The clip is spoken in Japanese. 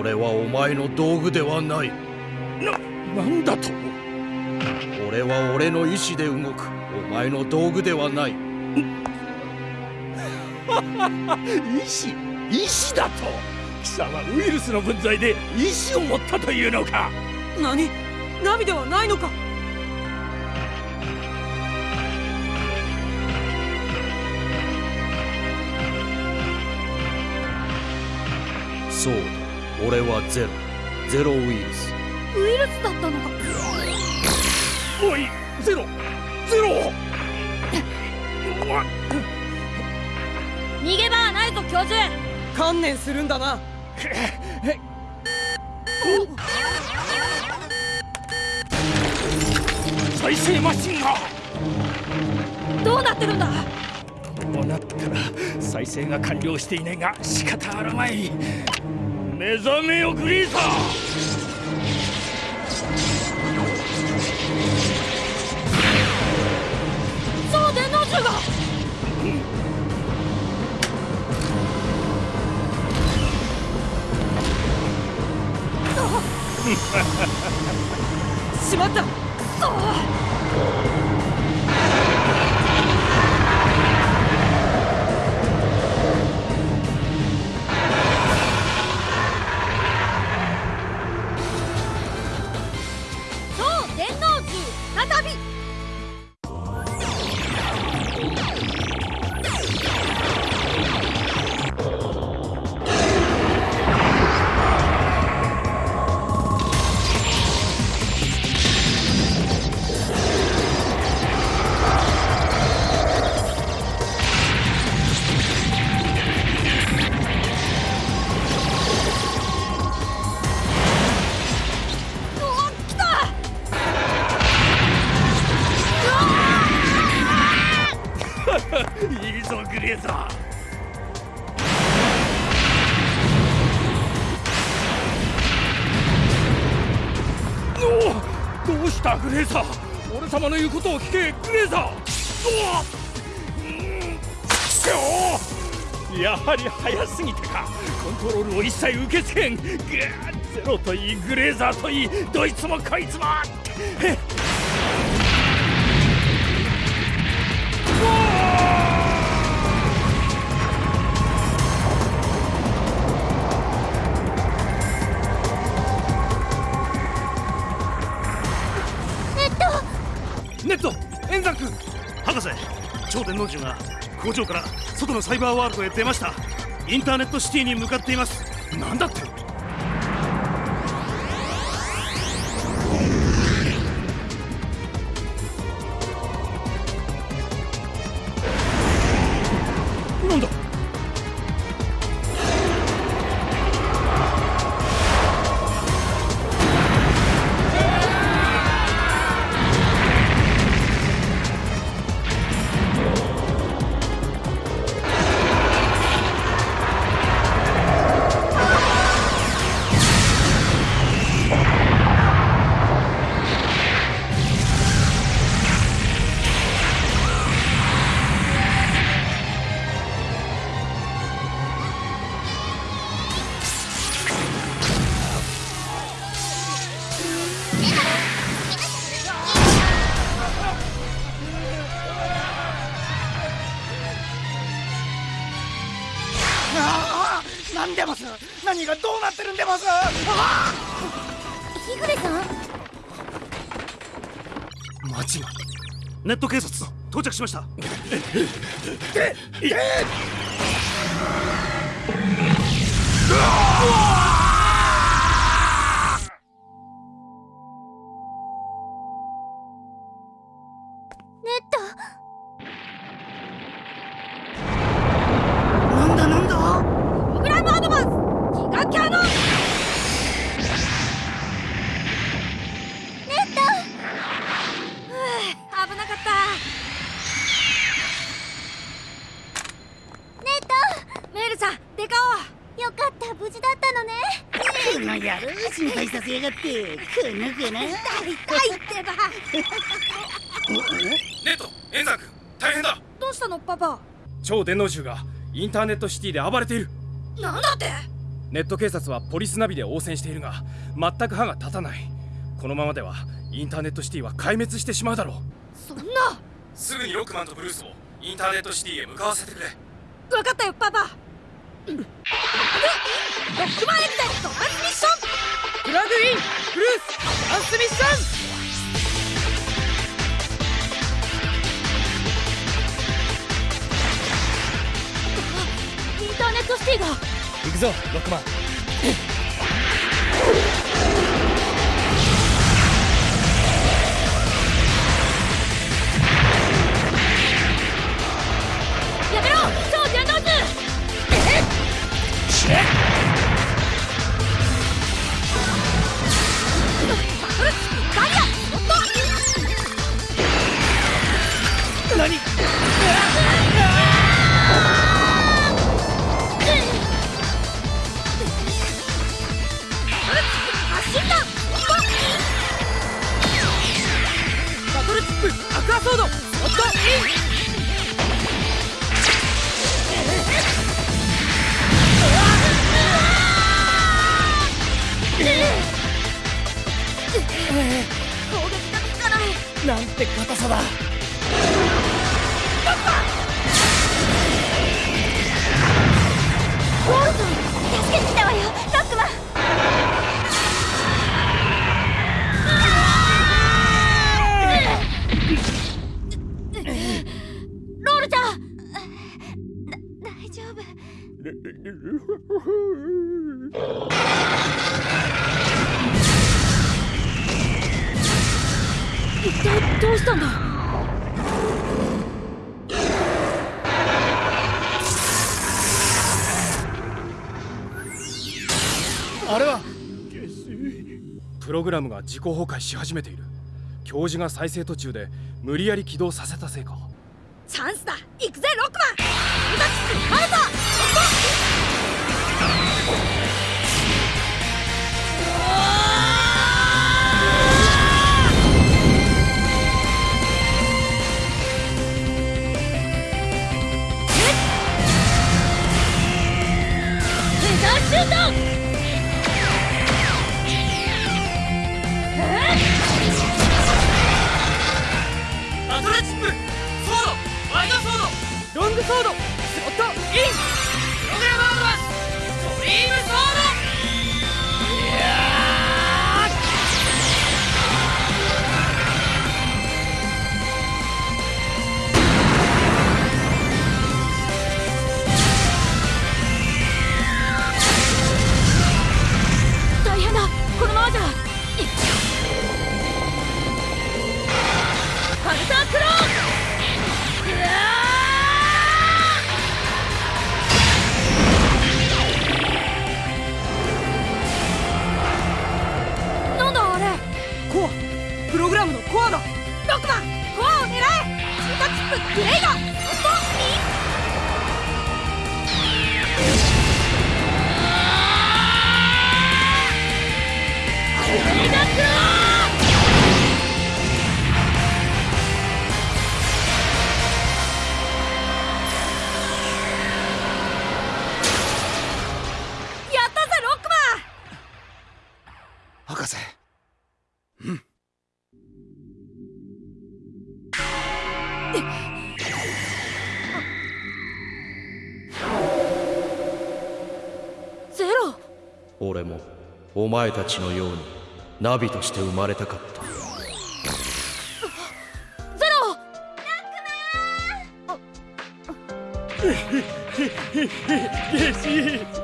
俺はお前の道具ではない。ななんだと？俺は俺の意志で動く。お前の道具ではない。意志？意志だと？貴様ウイルスの分際で意志を持ったというのか？何？ナビではないのか？そう。だ俺はゼロ。ゼロウイルス。ウイルスだったのか。おいゼロ。ゼロ。逃げ場はないぞ教授。観念するんだな。再生マシンが。どうなってるんだ？こうなったら再生が完了していないが仕方あるまい目覚めよグリーサ超電脳銃が。しまった。くそいいぞ。グレーザーおどうしたグレーザー俺様の言うことを聞けグレーザーおおやはり早すぎてか。コントロールを一切受け付けん。ぐーゼロといいグレーザーといいどいつもこいつも。超電脳銃が工場から外のサイバーワールドへ出ました。インターネットシティに向かっています。何だって？なんでます？何がどうなってるんでます？日暮さん町がネット警察到着しましたってくぬくぬ。痛い痛いってば。ネット円山君大変だ。どうしたのパパ？超電脳銃がインターネットシティで暴れている。なんだって？ネット警察はポリスナビで応戦しているが全く歯が立たない。このままではインターネットシティは壊滅してしまうだろう。そんな？すぐにロックマンとブルースをインターネットシティへ向かわせてくれ。分かったよパパ。ロックマンエグゼトランスミッションプラグインブルースンスミッションインターネットシティが。行くぞゃん。だ大丈夫 一体どうしたんだ？あれは？プログラムが自己崩壊し始めている。教授が再生途中で無理やり起動させたせいか。チャンスだ。行くぜロックマンソード。ゼロ。俺もお前たちのようにナビとして生まれたかった。ゼロ。ゲシ